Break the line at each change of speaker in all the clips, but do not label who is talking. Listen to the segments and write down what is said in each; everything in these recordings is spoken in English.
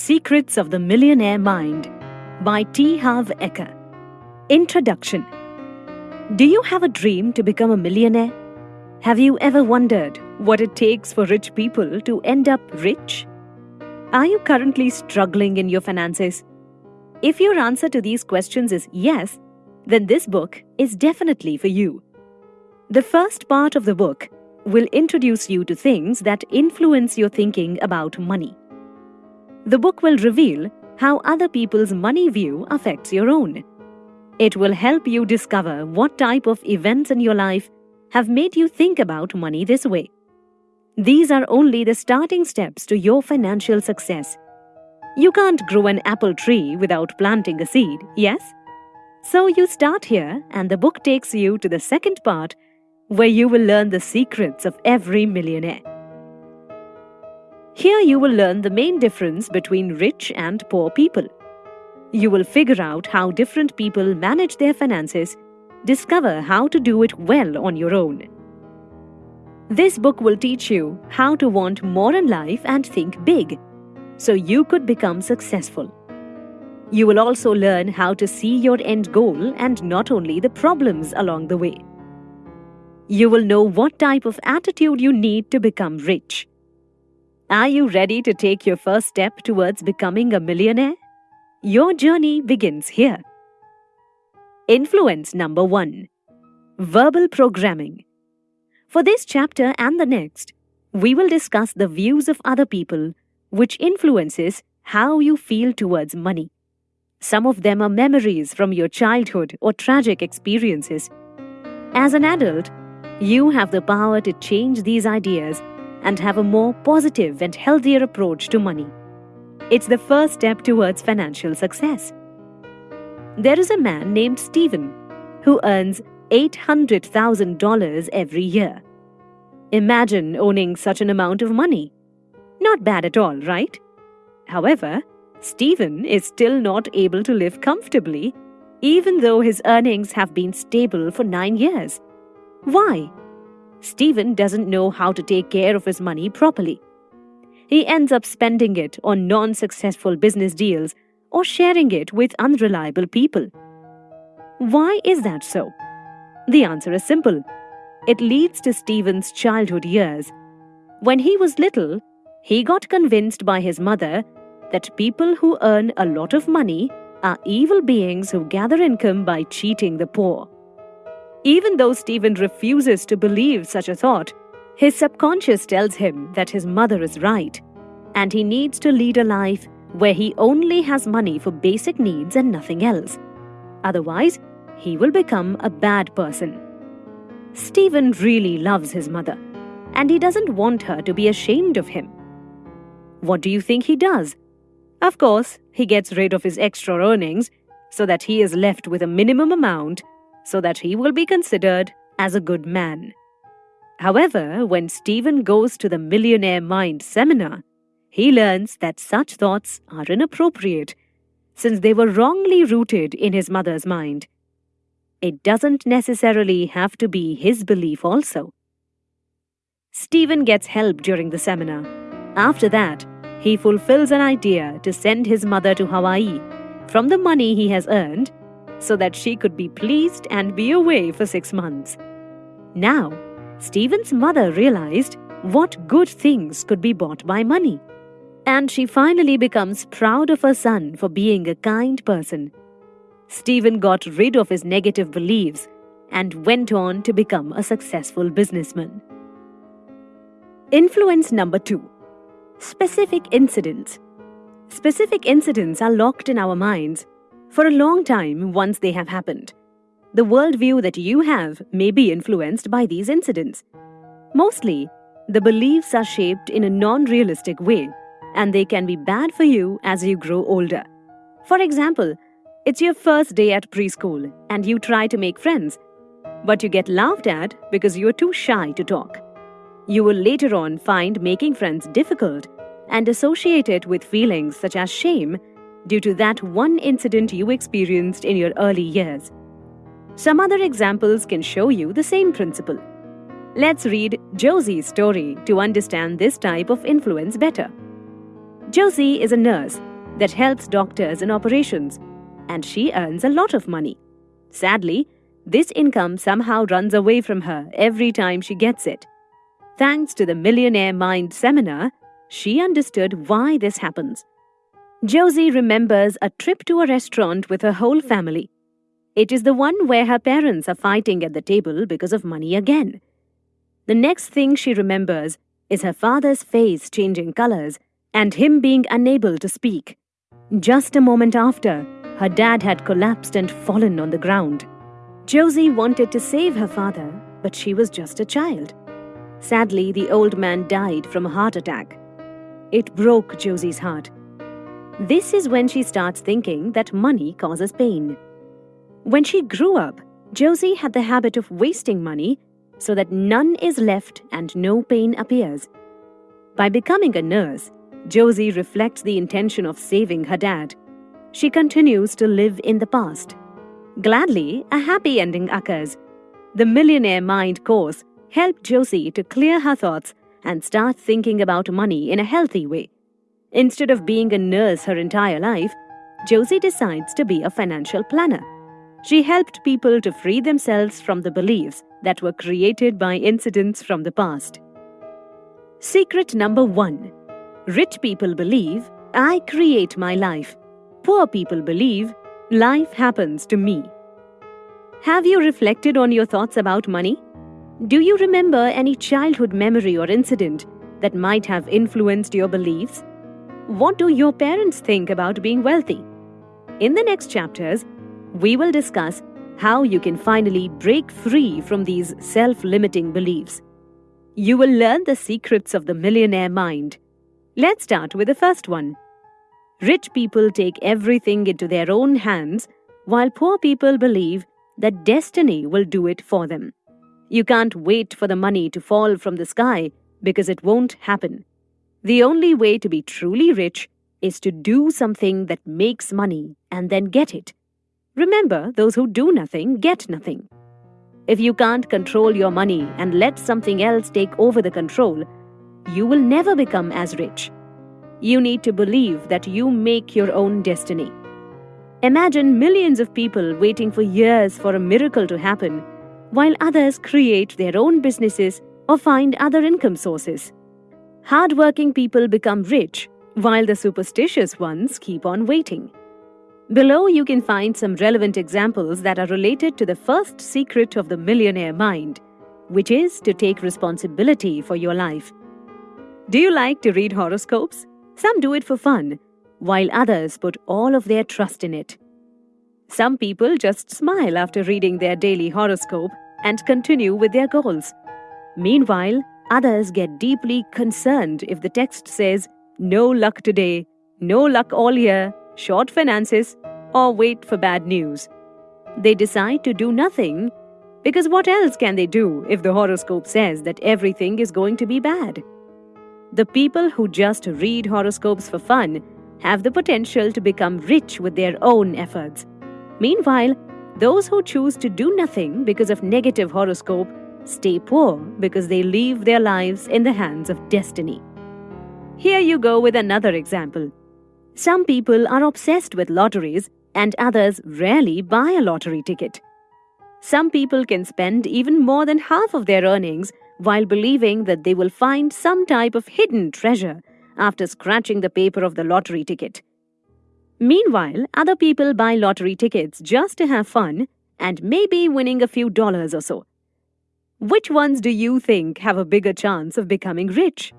Secrets of the Millionaire Mind by T. Harv Eker. Introduction Do you have a dream to become a millionaire? Have you ever wondered what it takes for rich people to end up rich? Are you currently struggling in your finances? If your answer to these questions is yes, then this book is definitely for you. The first part of the book will introduce you to things that influence your thinking about money. The book will reveal how other people's money view affects your own. It will help you discover what type of events in your life have made you think about money this way. These are only the starting steps to your financial success. You can't grow an apple tree without planting a seed, yes? So you start here, and the book takes you to the second part where you will learn the secrets of every millionaire. Here you will learn the main difference between rich and poor people. You will figure out how different people manage their finances, discover how to do it well on your own. This book will teach you how to want more in life and think big, so you could become successful. You will also learn how to see your end goal and not only the problems along the way. You will know what type of attitude you need to become rich. Are you ready to take your first step towards becoming a millionaire? Your journey begins here. Influence number one Verbal Programming. For this chapter and the next, we will discuss the views of other people which influences how you feel towards money. Some of them are memories from your childhood or tragic experiences. As an adult, you have the power to change these ideas and have a more positive and healthier approach to money. It's the first step towards financial success. There is a man named Stephen who earns $800,000 every year. Imagine owning such an amount of money. Not bad at all, right? However, Stephen is still not able to live comfortably, even though his earnings have been stable for nine years. Why? Stephen doesn't know how to take care of his money properly. He ends up spending it on non successful business deals or sharing it with unreliable people. Why is that so? The answer is simple. It leads to Stephen's childhood years. When he was little, he got convinced by his mother that people who earn a lot of money are evil beings who gather income by cheating the poor. Even though Stephen refuses to believe such a thought, his subconscious tells him that his mother is right, and he needs to lead a life where he only has money for basic needs and nothing else. Otherwise, he will become a bad person. Stephen really loves his mother, and he doesn't want her to be ashamed of him. What do you think he does? Of course, he gets rid of his extra earnings so that he is left with a minimum amount so that he will be considered as a good man. However, when Stephen goes to the Millionaire Mind seminar, he learns that such thoughts are inappropriate since they were wrongly rooted in his mother's mind. It doesn't necessarily have to be his belief also. Stephen gets help during the seminar. After that, he fulfills an idea to send his mother to Hawaii from the money he has earned so that she could be pleased and be away for six months. Now, Stephen's mother realized what good things could be bought by money. And she finally becomes proud of her son for being a kind person. Stephen got rid of his negative beliefs and went on to become a successful businessman. Influence number two Specific incidents. Specific incidents are locked in our minds for a long time once they have happened. The worldview that you have may be influenced by these incidents. Mostly, the beliefs are shaped in a non realistic way, and they can be bad for you as you grow older. For example, it's your first day at preschool and you try to make friends, but you get laughed at because you are too shy to talk. You will later on find making friends difficult and associate it with feelings such as shame due to that one incident you experienced in your early years. Some other examples can show you the same principle. Let's read Josie's story to understand this type of influence better. Josie is a nurse that helps doctors in operations, and she earns a lot of money. Sadly, this income somehow runs away from her every time she gets it. Thanks to the Millionaire Mind seminar, she understood why this happens. Josie remembers a trip to a restaurant with her whole family. It is the one where her parents are fighting at the table because of money again. The next thing she remembers is her father's face changing colors and him being unable to speak. Just a moment after, her dad had collapsed and fallen on the ground. Josie wanted to save her father, but she was just a child. Sadly, the old man died from a heart attack. It broke Josie's heart. This is when she starts thinking that money causes pain. When she grew up, Josie had the habit of wasting money so that none is left and no pain appears. By becoming a nurse, Josie reflects the intention of saving her dad. She continues to live in the past. Gladly, a happy ending occurs. The Millionaire Mind course helped Josie to clear her thoughts and start thinking about money in a healthy way. Instead of being a nurse her entire life, Josie decides to be a financial planner. She helped people to free themselves from the beliefs that were created by incidents from the past. Secret number one Rich people believe, I create my life. Poor people believe, life happens to me. Have you reflected on your thoughts about money? Do you remember any childhood memory or incident that might have influenced your beliefs? What do your parents think about being wealthy? In the next chapters, we will discuss how you can finally break free from these self limiting beliefs. You will learn the secrets of the millionaire mind. Let's start with the first one. Rich people take everything into their own hands, while poor people believe that destiny will do it for them. You can't wait for the money to fall from the sky because it won't happen. The only way to be truly rich is to do something that makes money and then get it. Remember, those who do nothing get nothing. If you can't control your money and let something else take over the control, you will never become as rich. You need to believe that you make your own destiny. Imagine millions of people waiting for years for a miracle to happen, while others create their own businesses or find other income sources. Hardworking people become rich, while the superstitious ones keep on waiting. Below, you can find some relevant examples that are related to the first secret of the millionaire mind, which is to take responsibility for your life. Do you like to read horoscopes? Some do it for fun, while others put all of their trust in it. Some people just smile after reading their daily horoscope and continue with their goals. Meanwhile, Others get deeply concerned if the text says, no luck today, no luck all year, short finances, or wait for bad news. They decide to do nothing because what else can they do if the horoscope says that everything is going to be bad? The people who just read horoscopes for fun have the potential to become rich with their own efforts. Meanwhile, those who choose to do nothing because of negative horoscope stay poor because they leave their lives in the hands of destiny. Here you go with another example. Some people are obsessed with lotteries and others rarely buy a lottery ticket. Some people can spend even more than half of their earnings while believing that they will find some type of hidden treasure after scratching the paper of the lottery ticket. Meanwhile, other people buy lottery tickets just to have fun and maybe winning a few dollars or so. Which ones do you think have a bigger chance of becoming rich?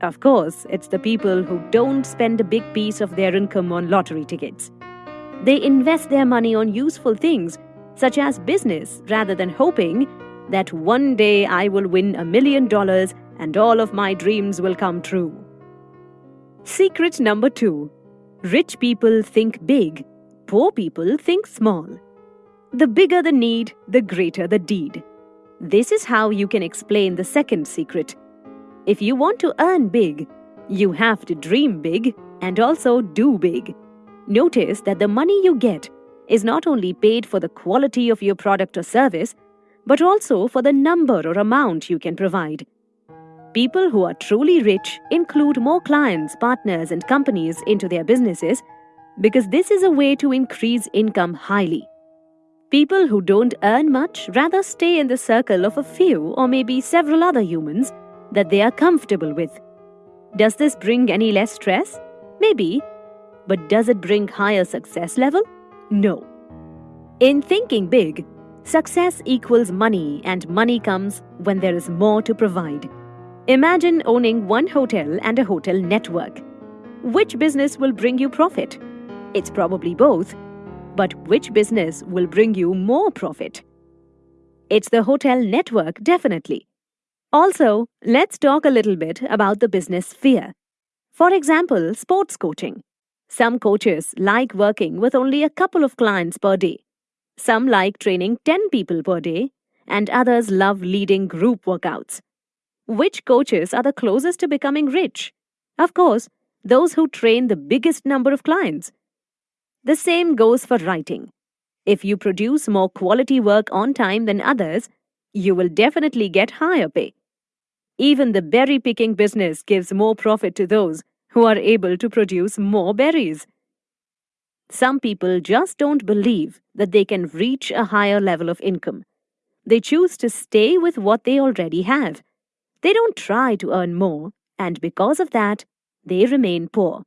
Of course, it's the people who don't spend a big piece of their income on lottery tickets. They invest their money on useful things, such as business, rather than hoping that one day I will win a million dollars and all of my dreams will come true. Secret number two Rich people think big, poor people think small. The bigger the need, the greater the deed. This is how you can explain the second secret. If you want to earn big, you have to dream big and also do big. Notice that the money you get is not only paid for the quality of your product or service, but also for the number or amount you can provide. People who are truly rich include more clients, partners, and companies into their businesses because this is a way to increase income highly. People who don't earn much rather stay in the circle of a few or maybe several other humans that they are comfortable with. Does this bring any less stress? Maybe. But does it bring higher success level? No. In thinking big, success equals money and money comes when there is more to provide. Imagine owning one hotel and a hotel network. Which business will bring you profit? It's probably both. But which business will bring you more profit? It's the hotel network, definitely. Also, let's talk a little bit about the business sphere. For example, sports coaching. Some coaches like working with only a couple of clients per day. Some like training 10 people per day, and others love leading group workouts. Which coaches are the closest to becoming rich? Of course, those who train the biggest number of clients. The same goes for writing. If you produce more quality work on time than others, you will definitely get higher pay. Even the berry picking business gives more profit to those who are able to produce more berries. Some people just don't believe that they can reach a higher level of income. They choose to stay with what they already have. They don't try to earn more, and because of that, they remain poor.